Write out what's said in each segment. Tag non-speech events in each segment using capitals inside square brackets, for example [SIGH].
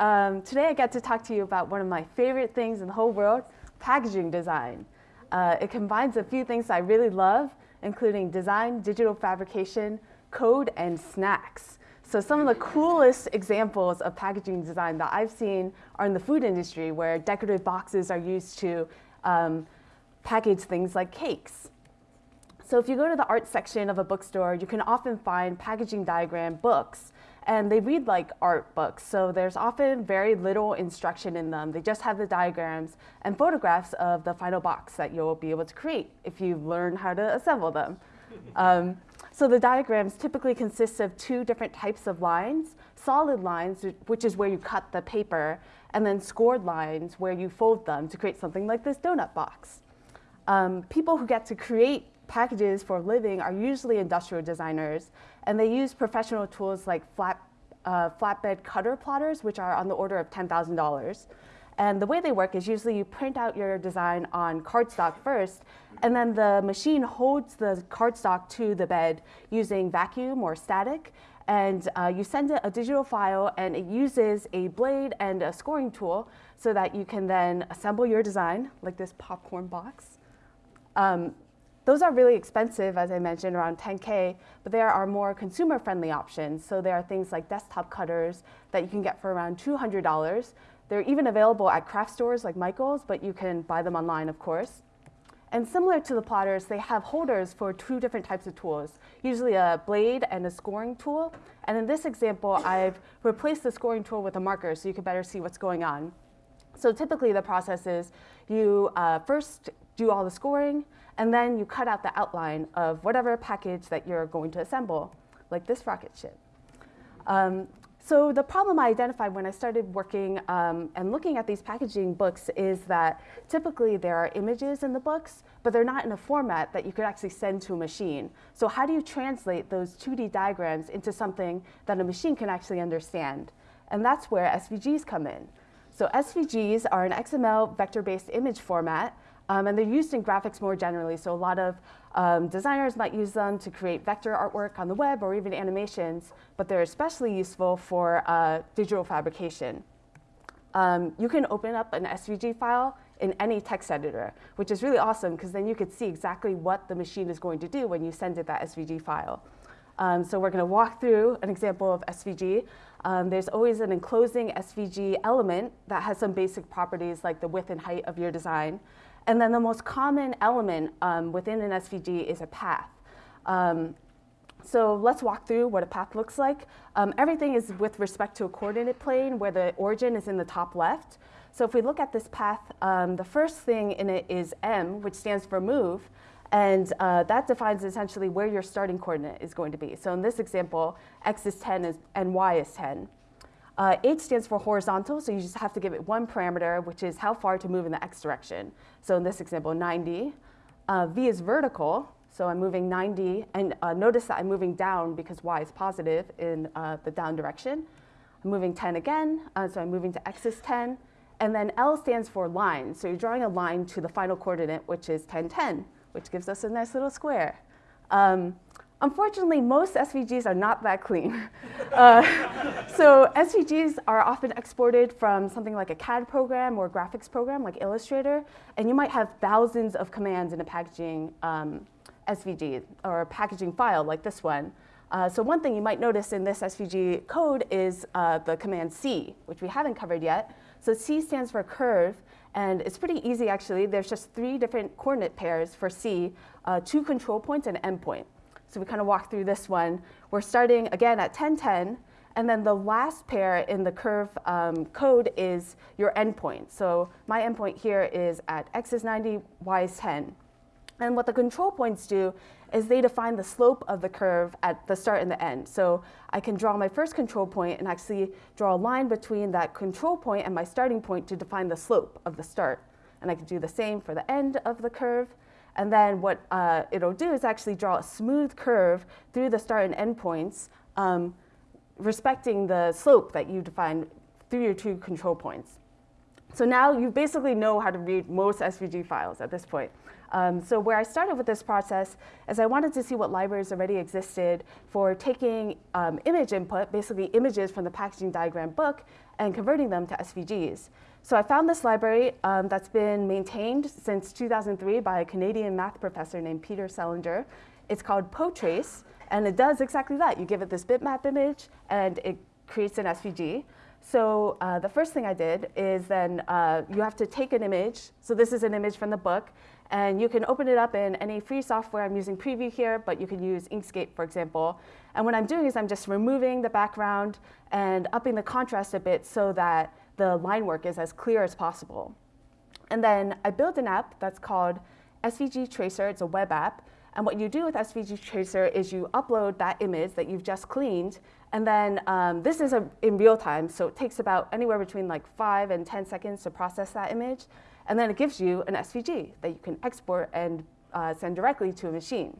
Um, today I get to talk to you about one of my favorite things in the whole world, packaging design. Uh, it combines a few things I really love, including design, digital fabrication, code, and snacks. So some of the coolest examples of packaging design that I've seen are in the food industry, where decorative boxes are used to um, package things like cakes. So if you go to the art section of a bookstore, you can often find packaging diagram books and they read like art books. So there's often very little instruction in them. They just have the diagrams and photographs of the final box that you'll be able to create if you learn how to assemble them. [LAUGHS] um, so the diagrams typically consist of two different types of lines, solid lines, which is where you cut the paper, and then scored lines where you fold them to create something like this donut box. Um, people who get to create packages for a living are usually industrial designers, and they use professional tools like flat, uh, flatbed cutter plotters, which are on the order of $10,000. And the way they work is usually you print out your design on cardstock first, and then the machine holds the cardstock to the bed using vacuum or static, and uh, you send it a digital file, and it uses a blade and a scoring tool so that you can then assemble your design, like this popcorn box. Um, those are really expensive, as I mentioned, around 10K, but there are more consumer-friendly options. So there are things like desktop cutters that you can get for around $200. They're even available at craft stores like Michael's, but you can buy them online, of course. And similar to the plotters, they have holders for two different types of tools, usually a blade and a scoring tool. And in this example, I've replaced the scoring tool with a marker so you can better see what's going on. So typically the process is you uh, first do all the scoring, and then you cut out the outline of whatever package that you're going to assemble, like this rocket ship. Um, so the problem I identified when I started working um, and looking at these packaging books is that typically there are images in the books, but they're not in a format that you could actually send to a machine. So how do you translate those 2D diagrams into something that a machine can actually understand? And that's where SVGs come in. So SVGs are an XML vector-based image format um, and they're used in graphics more generally. So a lot of um, designers might use them to create vector artwork on the web or even animations, but they're especially useful for uh, digital fabrication. Um, you can open up an SVG file in any text editor, which is really awesome because then you could see exactly what the machine is going to do when you send it that SVG file. Um, so we're going to walk through an example of SVG. Um, there's always an enclosing SVG element that has some basic properties like the width and height of your design. And then the most common element um, within an SVG is a path. Um, so let's walk through what a path looks like. Um, everything is with respect to a coordinate plane where the origin is in the top left. So if we look at this path, um, the first thing in it is M, which stands for move. And uh, that defines essentially where your starting coordinate is going to be. So in this example, x is 10 and y is 10. Uh, H stands for horizontal, so you just have to give it one parameter, which is how far to move in the x direction. So in this example, 90. Uh, v is vertical, so I'm moving 90, and uh, notice that I'm moving down because y is positive in uh, the down direction. I'm moving 10 again, uh, so I'm moving to x is 10. And then L stands for line, so you're drawing a line to the final coordinate, which is 10, 10, which gives us a nice little square. Um, Unfortunately, most SVGs are not that clean. [LAUGHS] uh, so SVGs are often exported from something like a CAD program or graphics program like Illustrator, and you might have thousands of commands in a packaging um, SVG or a packaging file like this one. Uh, so one thing you might notice in this SVG code is uh, the command C, which we haven't covered yet. So C stands for curve, and it's pretty easy actually. There's just three different coordinate pairs for C, uh, two control points and an endpoint. So we kind of walk through this one. We're starting again at 1010, and then the last pair in the curve um, code is your endpoint. So my endpoint here is at x is 90, y is 10. And what the control points do is they define the slope of the curve at the start and the end. So I can draw my first control point and actually draw a line between that control point and my starting point to define the slope of the start. And I can do the same for the end of the curve. And then what uh, it'll do is actually draw a smooth curve through the start and end points, um, respecting the slope that you define through your two control points. So now you basically know how to read most SVG files at this point. Um, so where I started with this process is I wanted to see what libraries already existed for taking um, image input, basically images from the packaging diagram book, and converting them to SVGs. So I found this library um, that's been maintained since 2003 by a Canadian math professor named Peter Selinger. It's called PoTrace, and it does exactly that. You give it this bitmap image, and it creates an SVG. So uh, the first thing I did is then uh, you have to take an image. So this is an image from the book. And you can open it up in any free software. I'm using Preview here, but you can use Inkscape, for example. And what I'm doing is I'm just removing the background and upping the contrast a bit so that the line work is as clear as possible. And then I built an app that's called SVG Tracer. It's a web app. And what you do with SVG Tracer is you upload that image that you've just cleaned. And then um, this is a, in real time, so it takes about anywhere between like five and 10 seconds to process that image. And then it gives you an SVG that you can export and uh, send directly to a machine.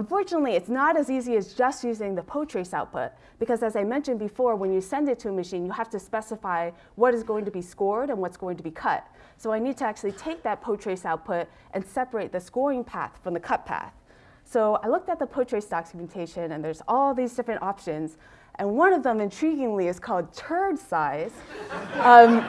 Unfortunately, it's not as easy as just using the PoTrace output, because as I mentioned before, when you send it to a machine, you have to specify what is going to be scored and what's going to be cut. So I need to actually take that PoTrace output and separate the scoring path from the cut path. So I looked at the PoTrace documentation, and there's all these different options. And one of them, intriguingly, is called turd size. Um,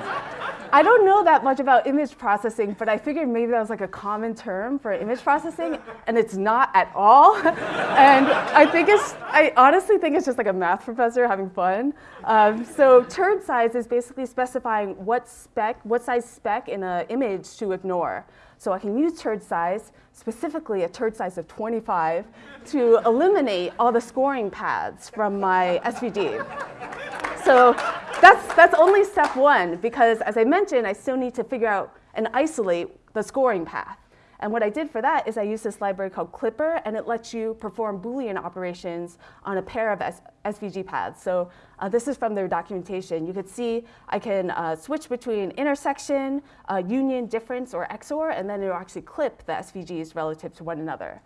I don't know that much about image processing, but I figured maybe that was like a common term for image processing, and it's not at all. [LAUGHS] and I think it's, I honestly think it's just like a math professor having fun. Um, so turd size is basically specifying what spec, what size spec in an image to ignore. So I can use turd size, specifically a turd size of 25, to eliminate all the scoring paths from my SVG. So that's, that's only step one, because as I mentioned, I still need to figure out and isolate the scoring path. And what I did for that is I used this library called Clipper, and it lets you perform Boolean operations on a pair of S SVG paths. So uh, this is from their documentation. You could see I can uh, switch between intersection, uh, union, difference, or XOR, and then it'll actually clip the SVGs relative to one another.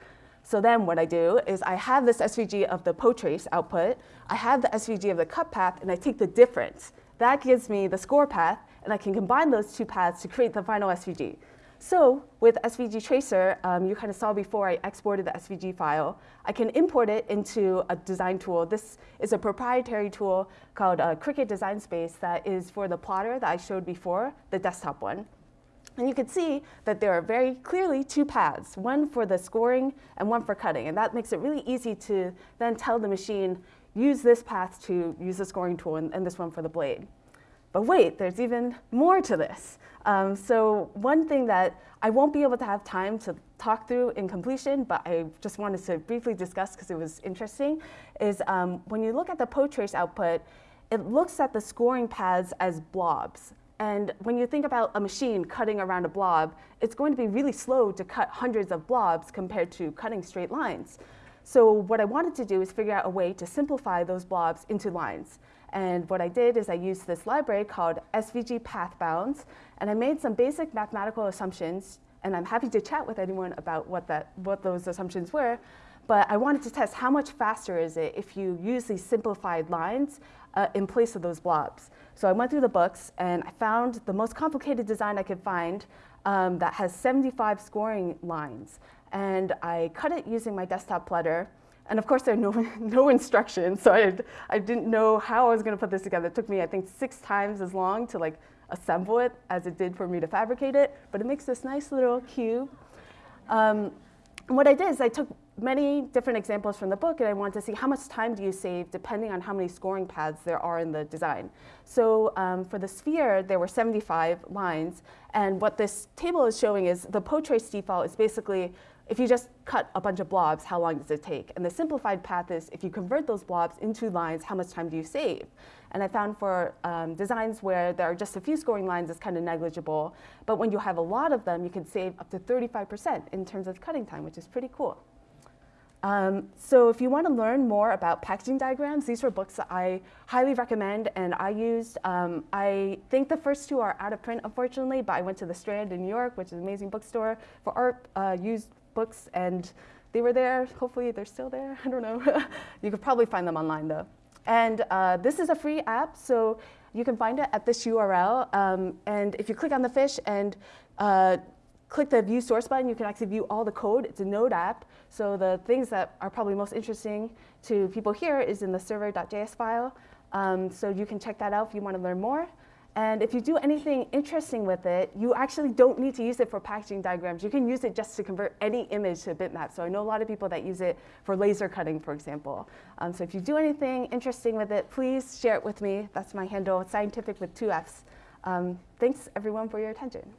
So then what I do is I have this SVG of the PoTrace output, I have the SVG of the cut path, and I take the difference. That gives me the score path, and I can combine those two paths to create the final SVG. So with SVG Tracer, um, you kind of saw before I exported the SVG file. I can import it into a design tool. This is a proprietary tool called uh, Cricut Design Space that is for the plotter that I showed before, the desktop one. And you can see that there are very clearly two paths, one for the scoring and one for cutting. And that makes it really easy to then tell the machine, use this path to use the scoring tool and, and this one for the blade. But wait, there's even more to this. Um, so one thing that I won't be able to have time to talk through in completion, but I just wanted to briefly discuss because it was interesting, is um, when you look at the PoTrace output, it looks at the scoring paths as blobs. And when you think about a machine cutting around a blob, it's going to be really slow to cut hundreds of blobs compared to cutting straight lines. So what I wanted to do is figure out a way to simplify those blobs into lines. And what I did is I used this library called SVG Path Bounds, and I made some basic mathematical assumptions, and I'm happy to chat with anyone about what, that, what those assumptions were. But I wanted to test how much faster is it if you use these simplified lines uh, in place of those blobs. So I went through the books and I found the most complicated design I could find um, that has 75 scoring lines. And I cut it using my desktop plotter. And of course, there are no, [LAUGHS] no instructions, so I, I didn't know how I was going to put this together. It took me, I think, six times as long to like assemble it as it did for me to fabricate it. But it makes this nice little cube. Um, what I did is I took many different examples from the book and I wanted to see how much time do you save depending on how many scoring paths there are in the design. So um, for the sphere, there were 75 lines. And what this table is showing is the PoTrace default is basically if you just cut a bunch of blobs, how long does it take? And the simplified path is if you convert those blobs into lines, how much time do you save? And I found for um, designs where there are just a few scoring lines, it's kind of negligible. But when you have a lot of them, you can save up to 35% in terms of cutting time, which is pretty cool. Um, so if you want to learn more about packaging diagrams, these were books that I highly recommend and I used. Um, I think the first two are out of print, unfortunately, but I went to the Strand in New York, which is an amazing bookstore for art uh, used books, and they were there. Hopefully they're still there. [LAUGHS] I don't know. [LAUGHS] you could probably find them online, though. And uh, this is a free app, so you can find it at this URL. Um, and if you click on the fish and uh, click the view source button, you can actually view all the code. It's a Node app. So the things that are probably most interesting to people here is in the server.js file. Um, so you can check that out if you want to learn more. And if you do anything interesting with it, you actually don't need to use it for packaging diagrams. You can use it just to convert any image to a bitmap. So I know a lot of people that use it for laser cutting, for example. Um, so if you do anything interesting with it, please share it with me. That's my handle, scientific with two Fs. Um, thanks, everyone, for your attention.